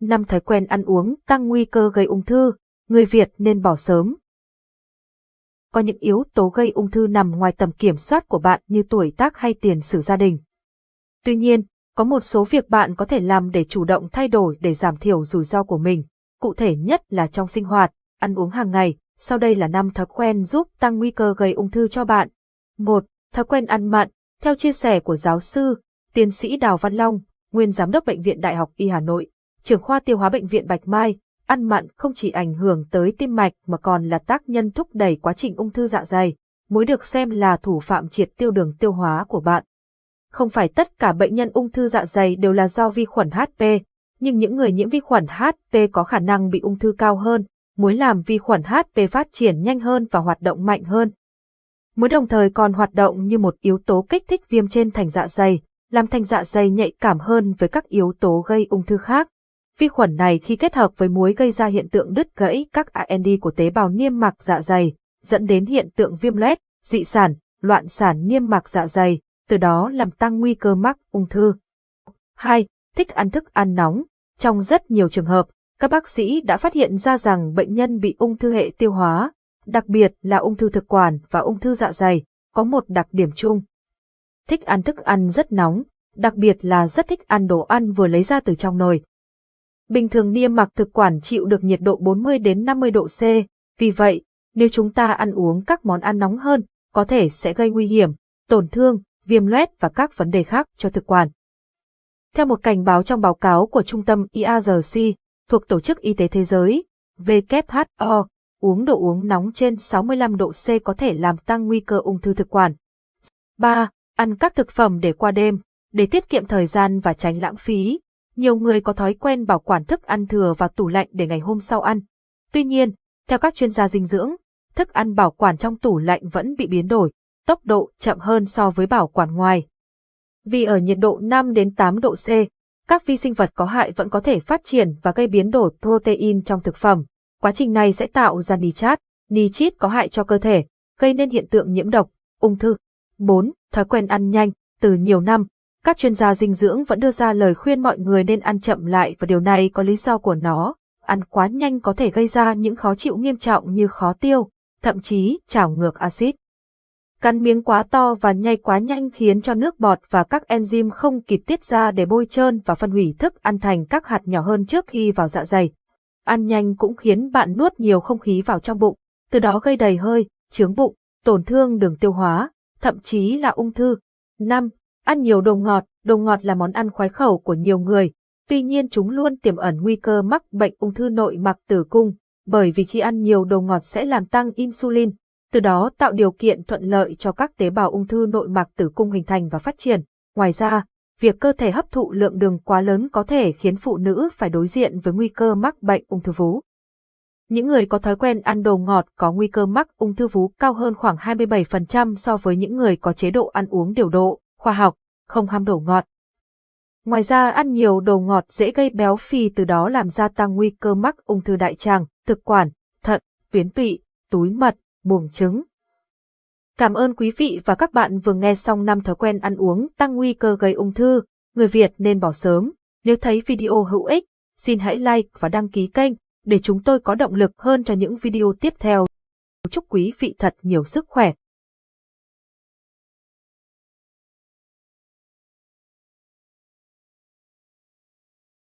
năm thói quen ăn uống tăng nguy cơ gây ung thư, người Việt nên bỏ sớm. Có những yếu tố gây ung thư nằm ngoài tầm kiểm soát của bạn như tuổi tác hay tiền sử gia đình. Tuy nhiên, có một số việc bạn có thể làm để chủ động thay đổi để giảm thiểu rủi ro của mình, cụ thể nhất là trong sinh hoạt, ăn uống hàng ngày. Sau đây là năm thói quen giúp tăng nguy cơ gây ung thư cho bạn. 1. Thói quen ăn mặn. Theo chia sẻ của giáo sư, tiến sĩ Đào Văn Long, nguyên giám đốc Bệnh viện Đại học Y Hà Nội, trưởng khoa tiêu hóa Bệnh viện Bạch Mai, ăn mặn không chỉ ảnh hưởng tới tim mạch mà còn là tác nhân thúc đẩy quá trình ung thư dạ dày, muối được xem là thủ phạm triệt tiêu đường tiêu hóa của bạn. Không phải tất cả bệnh nhân ung thư dạ dày đều là do vi khuẩn HP, nhưng những người nhiễm vi khuẩn HP có khả năng bị ung thư cao hơn, muối làm vi khuẩn HP phát triển nhanh hơn và hoạt động mạnh hơn. Muối đồng thời còn hoạt động như một yếu tố kích thích viêm trên thành dạ dày, làm thành dạ dày nhạy cảm hơn với các yếu tố gây ung thư khác. Vi khuẩn này khi kết hợp với muối gây ra hiện tượng đứt gãy các AND của tế bào niêm mạc dạ dày, dẫn đến hiện tượng viêm loét, dị sản, loạn sản niêm mạc dạ dày, từ đó làm tăng nguy cơ mắc ung thư. 2. Thích ăn thức ăn nóng. Trong rất nhiều trường hợp, các bác sĩ đã phát hiện ra rằng bệnh nhân bị ung thư hệ tiêu hóa, đặc biệt là ung thư thực quản và ung thư dạ dày, có một đặc điểm chung. Thích ăn thức ăn rất nóng, đặc biệt là rất thích ăn đồ ăn vừa lấy ra từ trong nồi. Bình thường niêm mạc thực quản chịu được nhiệt độ 40 đến 50 độ C, vì vậy, nếu chúng ta ăn uống các món ăn nóng hơn, có thể sẽ gây nguy hiểm, tổn thương, viêm loét và các vấn đề khác cho thực quản. Theo một cảnh báo trong báo cáo của Trung tâm IARC, thuộc Tổ chức Y tế Thế giới, WHO, uống đồ uống nóng trên 65 độ C có thể làm tăng nguy cơ ung thư thực quản. 3. Ăn các thực phẩm để qua đêm, để tiết kiệm thời gian và tránh lãng phí. Nhiều người có thói quen bảo quản thức ăn thừa vào tủ lạnh để ngày hôm sau ăn. Tuy nhiên, theo các chuyên gia dinh dưỡng, thức ăn bảo quản trong tủ lạnh vẫn bị biến đổi, tốc độ chậm hơn so với bảo quản ngoài. Vì ở nhiệt độ 5 đến 8 độ C, các vi sinh vật có hại vẫn có thể phát triển và gây biến đổi protein trong thực phẩm. Quá trình này sẽ tạo ra nitrat, nitrit có hại cho cơ thể, gây nên hiện tượng nhiễm độc, ung thư. 4. Thói quen ăn nhanh. Từ nhiều năm, các chuyên gia dinh dưỡng vẫn đưa ra lời khuyên mọi người nên ăn chậm lại và điều này có lý do của nó. Ăn quá nhanh có thể gây ra những khó chịu nghiêm trọng như khó tiêu, thậm chí trào ngược axit. Cắn miếng quá to và nhai quá nhanh khiến cho nước bọt và các enzyme không kịp tiết ra để bôi trơn và phân hủy thức ăn thành các hạt nhỏ hơn trước khi vào dạ dày. Ăn nhanh cũng khiến bạn nuốt nhiều không khí vào trong bụng, từ đó gây đầy hơi, chướng bụng, tổn thương đường tiêu hóa, thậm chí là ung thư. 5. Ăn nhiều đồ ngọt, đồ ngọt là món ăn khoái khẩu của nhiều người, tuy nhiên chúng luôn tiềm ẩn nguy cơ mắc bệnh ung thư nội mạc tử cung, bởi vì khi ăn nhiều đồ ngọt sẽ làm tăng insulin, từ đó tạo điều kiện thuận lợi cho các tế bào ung thư nội mạc tử cung hình thành và phát triển. Ngoài ra, việc cơ thể hấp thụ lượng đường quá lớn có thể khiến phụ nữ phải đối diện với nguy cơ mắc bệnh ung thư vú. Những người có thói quen ăn đồ ngọt có nguy cơ mắc ung thư vú cao hơn khoảng 27% so với những người có chế độ ăn uống điều độ, khoa học, không ham đồ ngọt. Ngoài ra ăn nhiều đồ ngọt dễ gây béo phì từ đó làm gia tăng nguy cơ mắc ung thư đại tràng, thực quản, thận, tuyến tụy, túi mật, buồng trứng. Cảm ơn quý vị và các bạn vừa nghe xong năm thói quen ăn uống tăng nguy cơ gây ung thư, người Việt nên bỏ sớm. Nếu thấy video hữu ích, xin hãy like và đăng ký kênh để chúng tôi có động lực hơn cho những video tiếp theo. Chúc quý vị thật nhiều sức khỏe.